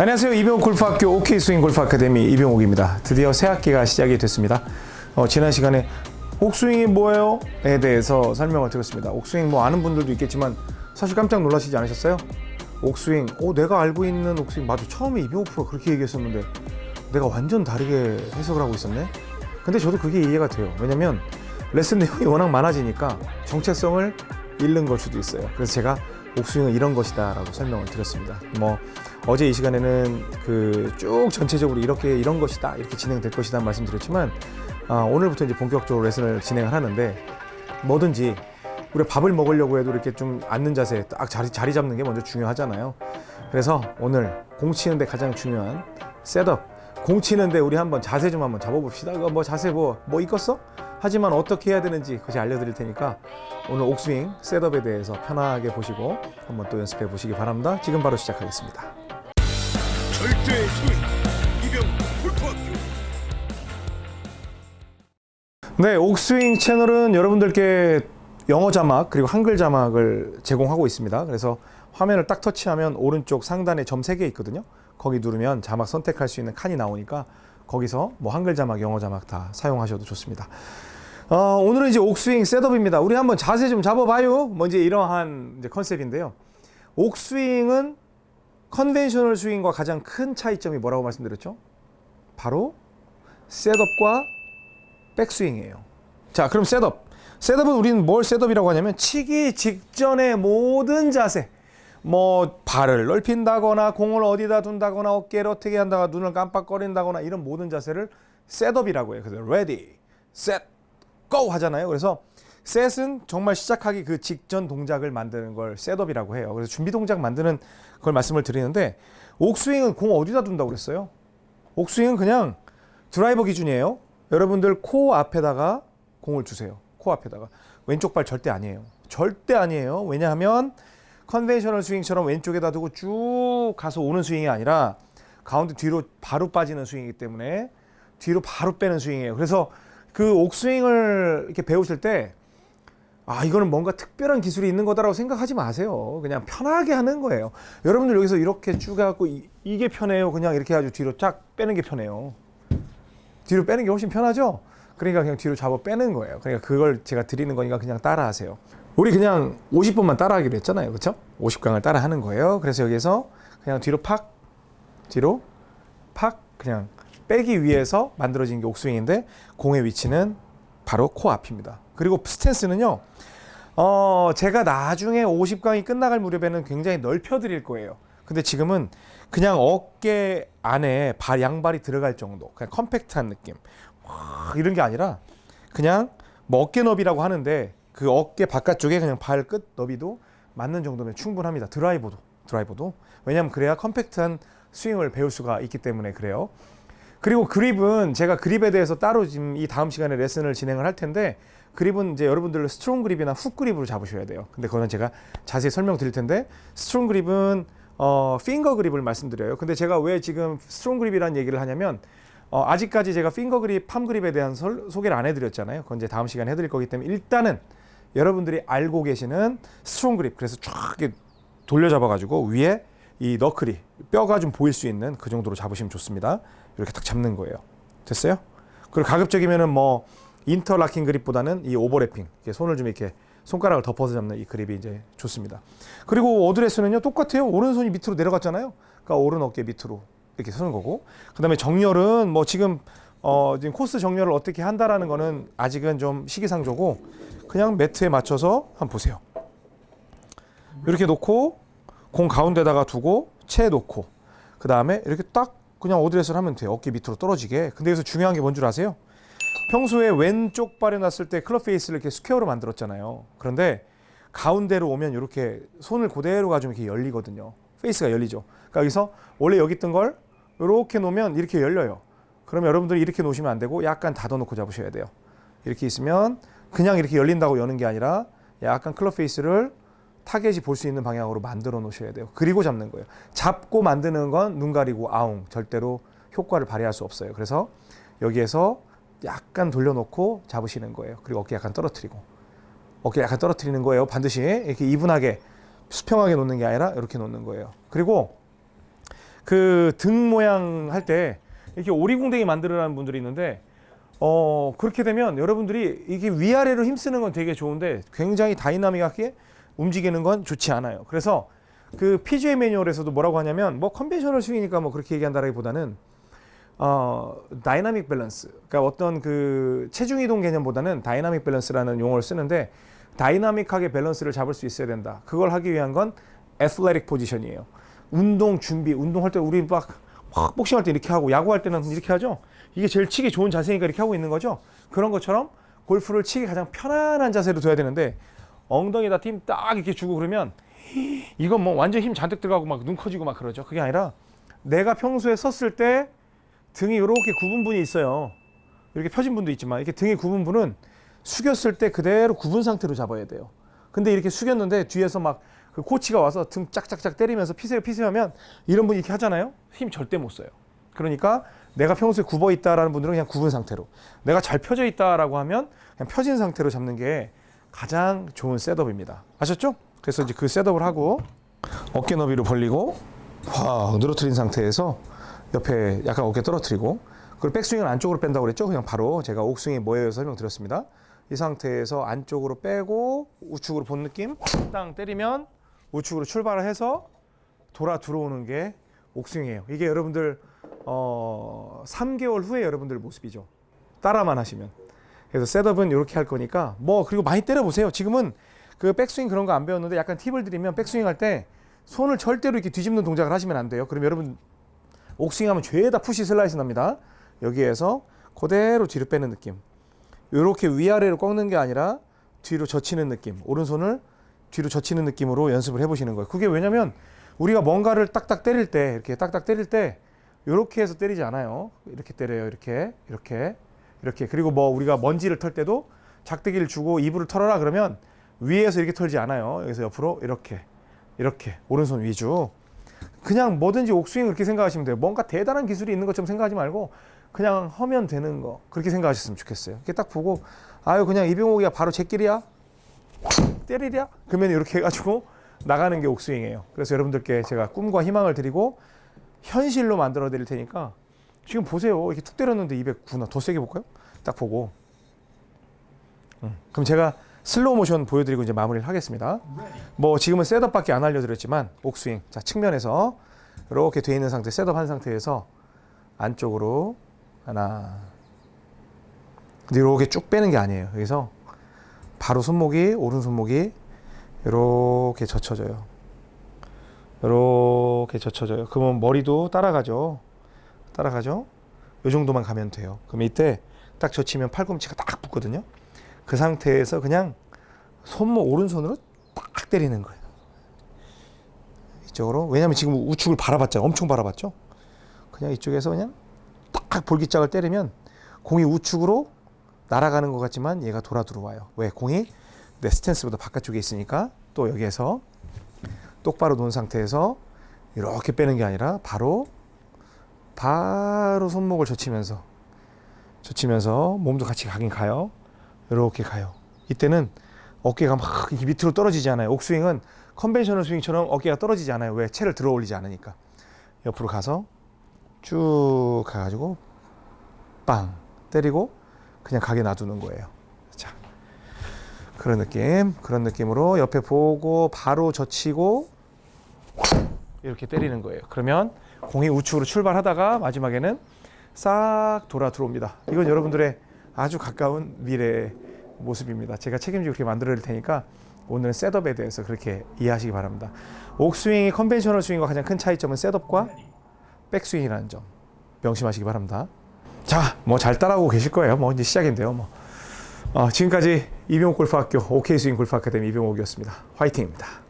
안녕하세요. 이병옥 골프학교 OK 스윙 골프 아카데미 이병옥입니다. 드디어 새 학기가 시작이 됐습니다. 어, 지난 시간에 옥스윙이 뭐예요?에 대해서 설명을 드렸습니다. 옥스윙 뭐 아는 분들도 있겠지만 사실 깜짝 놀라시지 않으셨어요? 옥스윙, 어, 내가 알고 있는 옥스윙 맞아. 처음에 이병옥 프로가 그렇게 얘기했었는데 내가 완전 다르게 해석을 하고 있었네. 근데 저도 그게 이해가 돼요. 왜냐면 레슨 내용이 워낙 많아지니까 정체성을 잃는 걸 수도 있어요. 그래서 제가 옥스윙은 이런 것이다 라고 설명을 드렸습니다. 뭐 어제 이 시간에는 그 쭉 전체적으로 이렇게 이런 것이다 이렇게 진행될 것이다 말씀드렸지만 아, 오늘부터 이제 본격적으로 레슨을 진행을 하는데 뭐든지 우리가 밥을 먹으려고 해도 이렇게 좀 앉는 자세 딱 자리, 자리 잡는 게 먼저 중요하잖아요. 그래서 오늘 공 치는데 가장 중요한 셋업 공 치는데 우리 한번 자세 좀 한번 잡아봅시다. 뭐 자세 뭐 뭐 있겠어? 하지만 어떻게 해야 되는지 그것이 알려드릴 테니까 오늘 옥스윙 셋업에 대해서 편하게 보시고 한번 또 연습해 보시기 바랍니다. 지금 바로 시작하겠습니다. 절대 소위 이병 골프학교 네, 옥스윙 채널은 여러분들께 영어 자막 그리고 한글 자막을 제공하고 있습니다. 그래서 화면을 딱 터치하면 오른쪽 상단에 점 3개 있거든요. 거기 누르면 자막 선택할 수 있는 칸이 나오니까 거기서 뭐 한글 자막, 영어 자막 다 사용하셔도 좋습니다. 어, 오늘은 이제 옥스윙 setup입니다. 우리 한번 자세 좀 잡아봐요. 뭐 이제 이러한 컨셉인데요. 옥스윙은 conventional 스윙과 가장 큰 차이점이 뭐라고 말씀드렸죠? 바로 setup과 백스윙이에요. 자, 그럼 setup. Setup은 우리는 뭘 setup이라고 하냐면 치기 직전의 모든 자세. 뭐 발을 넓힌다거나 공을 어디다 둔다거나 어깨를 어떻게 한다거나 눈을 깜빡거린다거나 이런 모든 자세를 setup이라고 해요. 그래서 ready, set, go 하잖아요. 그래서 set은 정말 시작하기 그 직전 동작을 만드는 걸 setup이라고 해요. 그래서 준비 동작 만드는 걸 말씀을 드리는데 옥스윙은 공 어디다 둔다고 그랬어요? 옥스윙은 그냥 드라이버 기준이에요. 여러분들 코 앞에다가 공을 주세요. 코 앞에다가 왼쪽 발 절대 아니에요. 절대 아니에요. 왜냐하면 conventional 스윙처럼 왼쪽에다 두고 쭉 가서 오는 스윙이 아니라 가운데 뒤로 바로 빠지는 스윙이기 때문에 뒤로 바로 빼는 스윙이에요. 그래서 그 옥스윙을 이렇게 배우실 때 아, 이거는 뭔가 특별한 기술이 있는 거다라고 생각하지 마세요. 그냥 편하게 하는 거예요. 여러분들 여기서 이렇게 쭉 해갖고 이, 이게 편해요. 그냥 이렇게 해가지고 뒤로 쫙 빼는 게 편해요. 뒤로 빼는 게 훨씬 편하죠? 그러니까 그냥 뒤로 잡아 빼는 거예요. 그러니까 그걸 제가 드리는 거니까 그냥 따라 하세요. 우리 그냥 50번만 따라 하기로 했잖아요. 그렇죠? 50강을 따라 하는 거예요. 그래서 여기서 그냥 뒤로 팍, 뒤로 팍, 그냥 빼기 위해서 만들어진 게 옥스윙인데 공의 위치는 바로 코 앞입니다. 그리고 스탠스는요. 어, 제가 나중에 50강이 끝나갈 무렵에는 굉장히 넓혀 드릴 거예요. 근데 지금은 그냥 어깨 안에 발 양발이 들어갈 정도. 그냥 컴팩트한 느낌. 와, 이런 게 아니라 그냥 뭐 어깨 너비라고 하는데 그 어깨 바깥쪽에 그냥 발 끝 너비도 맞는 정도면 충분합니다. 드라이버도. 드라이버도. 왜냐하면 그래야 컴팩트한 스윙을 배울 수가 있기 때문에 그래요. 그리고 그립은 제가 그립에 대해서 따로 지금 이 다음 시간에 레슨을 진행을 할 텐데 그립은 이제 여러분들 strong 그립이나 훅 그립으로 잡으셔야 돼요. 근데 그거는 제가 자세히 설명드릴 텐데 strong 그립은 어 finger 그립을 말씀드려요. 근데 제가 왜 지금 strong 그립이라는 얘기를 하냐면 어 아직까지 제가 finger 그립, palm 그립에 대한 설, 소개를 안 해드렸잖아요. 그건 이제 다음 시간에 해드릴 거기 때문에 일단은 여러분들이 알고 계시는 strong 그립 그래서 쫙 돌려잡아가지고 위에 이 knuckle이 뼈가 좀 보일 수 있는 그 정도로 잡으시면 좋습니다. 이렇게 딱 잡는 거예요. 됐어요? 그리고 가급적이면은 뭐 interlocking 그립보다는 이 overlapping 손을 좀 이렇게 손가락을 덮어서 잡는 이 그립이 이제 좋습니다. 그리고 어드레스는요 똑같아요. 오른손이 밑으로 내려갔잖아요. 그러니까 오른 어깨 밑으로 이렇게 서는 거고. 그다음에 정렬은 뭐 지금 어 지금 코스 정렬을 어떻게 한다라는 거는 아직은 좀 시기상조고 그냥 매트에 맞춰서 한번 보세요. 이렇게 놓고 공 가운데다가 두고 채 놓고 그 다음에 이렇게 딱 그냥 어드레스를 하면 돼요. 어깨 밑으로 떨어지게. 근데 여기서 중요한 게 뭔 줄 아세요? 평소에 왼쪽 발에 놨을 때 클럽 페이스를 이렇게 square로 만들었잖아요. 그런데 가운데로 오면 이렇게 손을 그대로 가지고 이렇게 열리거든요. 페이스가 열리죠. 그러니까 여기서 원래 여기 있던 걸 이렇게 놓으면 이렇게 열려요. 그러면 여러분들이 이렇게 놓으시면 안 되고 약간 닫아놓고 잡으셔야 돼요. 이렇게 있으면 그냥 이렇게 열린다고 여는 게 아니라 약간 클럽 페이스를 타겟이 볼 수 있는 방향으로 만들어 놓으셔야 돼요. 그리고 잡는 거예요. 잡고 만드는 건 눈 가리고 아웅 절대로 효과를 발휘할 수 없어요. 그래서 여기에서 약간 돌려놓고 잡으시는 거예요. 그리고 어깨 약간 떨어뜨리고 어깨 약간 떨어뜨리는 거예요. 반드시 이렇게 even하게 수평하게 놓는 게 아니라 이렇게 놓는 거예요. 그리고 그 등 모양 할 때 이렇게 오리궁뎅이 만들어라는 분들이 있는데 어 그렇게 되면 여러분들이 이게 위아래로 힘쓰는 건 되게 좋은데 굉장히 dynamic하게 움직이는 건 좋지 않아요. 그래서 그 PGA 매뉴얼에서도 뭐라고 하냐면 뭐 conventional 스윙이니까 뭐 그렇게 얘기한다라기보다는 어 다이나믹 밸런스 그러니까 어떤 그 체중 이동 개념보다는 다이나믹 밸런스라는 용어를 쓰는데 dynamic하게 밸런스를 잡을 수 있어야 된다. 그걸 하기 위한 건 athletic position이에요. 운동 준비, 운동할 때 우리 막, 막 복싱할 때 이렇게 하고 야구할 때는 이렇게 하죠. 이게 제일 치기 좋은 자세니까 이렇게 하고 있는 거죠. 그런 것처럼 골프를 치기 가장 편안한 자세로 둬야 되는데 엉덩이다 힘 딱 이렇게 주고 그러면 이건 뭐 완전 힘 잔뜩 들어가고 막 눈 커지고 막 그러죠. 그게 아니라 내가 평소에 섰을 때 등이 이렇게 굽은 분이 있어요. 이렇게 펴진 분도 있지만 이렇게 등이 굽은 분은 숙였을 때 그대로 굽은 상태로 잡아야 돼요. 근데 이렇게 숙였는데 뒤에서 막 그 코치가 와서 등 짝짝짝 때리면서 피세요 피세요 하면 이런 분이 이렇게 하잖아요. 힘 절대 못 써요. 그러니까 내가 평소에 굽어 있다라는 분들은 그냥 굽은 상태로 내가 잘 펴져 있다라고 하면 그냥 펴진 상태로 잡는 게 가장 좋은 셋업입니다. 아셨죠? 그래서 이제 그 셋업을 하고 어깨 너비로 벌리고 확 늘어뜨린 상태에서 옆에 약간 어깨 떨어뜨리고 그리고 백스윙은 안쪽으로 뺀다고 그랬죠? 그냥 바로 제가 옥스윙이 뭐예요 설명드렸습니다. 이 상태에서 안쪽으로 빼고 우측으로 본 느낌 땅 때리면 우측으로 출발을 해서 돌아 들어오는 게 옥스윙이에요. 이게 여러분들 어 3개월 후에 여러분들 모습이죠. 따라만 하시면. 그래서 셋업은 이렇게 할 거니까 뭐 그리고 많이 때려 보세요. 지금은 그 백스윙 그런 거 안 배웠는데 약간 팁을 드리면 백스윙 할 때 손을 절대로 이렇게 뒤집는 동작을 하시면 안 돼요. 그럼 여러분 옥스윙하면 죄다 push 슬라이스 납니다. 여기에서 그대로 뒤로 빼는 느낌. 이렇게 위아래로 꺾는 게 아니라 뒤로 젖히는 느낌. 오른손을 뒤로 젖히는 느낌으로 연습을 해보시는 거예요. 그게 왜냐면 우리가 뭔가를 딱딱 때릴 때 이렇게 딱딱 때릴 때 이렇게 해서 때리지 않아요. 이렇게 때려요. 이렇게 이렇게 이렇게 그리고 뭐 우리가 먼지를 털 때도 작대기를 주고 이불을 털어라 그러면 위에서 이렇게 털지 않아요. 여기서 옆으로 이렇게 이렇게 오른손 위주. 그냥 뭐든지 옥스윙 그렇게 생각하시면 돼요. 뭔가 대단한 기술이 있는 것처럼 생각하지 말고 그냥 하면 되는 거 그렇게 생각하셨으면 좋겠어요. 이렇게 딱 보고 아유 그냥 이병옥이야 바로 제끼리야 때리랴 그러면 이렇게 해가지고 나가는 게 옥스윙이에요. 그래서 여러분들께 제가 꿈과 희망을 드리고 현실로 만들어 드릴 테니까 지금 보세요. 이렇게 툭 때렸는데 209나 더 세게 볼까요? 딱 보고 음, 그럼 제가 슬로우 모션 보여드리고 이제 마무리를 하겠습니다. 뭐 지금은 setup밖에 안 알려드렸지만 옥스윙 자 측면에서 이렇게 돼 있는 상태 setup 한 상태에서 안쪽으로 하나 이렇게 쭉 빼는 게 아니에요. 여기서 바로 손목이 오른 손목이 이렇게 젖혀져요. 이렇게 젖혀져요. 그러면 머리도 따라가죠. 따라가죠. 이 정도만 가면 돼요. 그럼 이때 딱 젖히면 팔꿈치가 딱 붙거든요. 그 상태에서 그냥 손목 오른손으로 딱 때리는 거예요. 이쪽으로 왜냐하면 지금 우측을 바라봤잖아요. 엄청 바라봤죠. 그냥 이쪽에서 그냥 딱 볼기짝을 때리면 공이 우측으로 날아가는 것 같지만 얘가 돌아 들어와요. 왜? 공이 내 스탠스보다 바깥쪽에 있으니까 또 여기에서 똑바로 놓은 상태에서 이렇게 빼는 게 아니라 바로 바로 손목을 젖히면서 젖히면서 몸도 같이 가긴 가요. 이렇게 가요. 이때는 어깨가 막 밑으로 떨어지지 않아요. 옥스윙은 conventional 스윙처럼 어깨가 떨어지지 않아요. 왜? 채를 들어 올리지 않으니까. 옆으로 가서 쭉 가가지고 빵 때리고 그냥 가게 놔두는 거예요. 자, 그런 느낌, 그런 느낌으로 옆에 보고 바로 젖히고 이렇게 때리는 거예요. 그러면 공이 우측으로 출발하다가 마지막에는 싹 돌아 들어옵니다. 이건 여러분들의 아주 가까운 미래의 모습입니다. 제가 책임지고 그렇게 만들어 드릴 테니까 오늘은 setup에 대해서 그렇게 이해하시기 바랍니다. 옥스윙이 conventional 스윙과 가장 큰 차이점은 setup과 백스윙이라는 점 명심하시기 바랍니다. 자, 뭐 잘 따라오고 계실 거예요. 뭐 이제 시작인데요. 뭐 어, 지금까지 이병옥 골프학교 OK 스윙 골프 아카데미 이병옥이었습니다. 화이팅입니다.